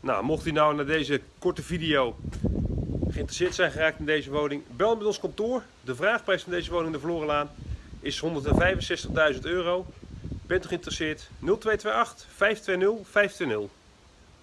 Nou, mocht u nou naar deze korte video geïnteresseerd zijn geraakt in deze woning, bel met ons kantoor. De vraagprijs van deze woning in de Vlorenlaan is 165.000 euro. Bent u geïnteresseerd? 0228 520 520.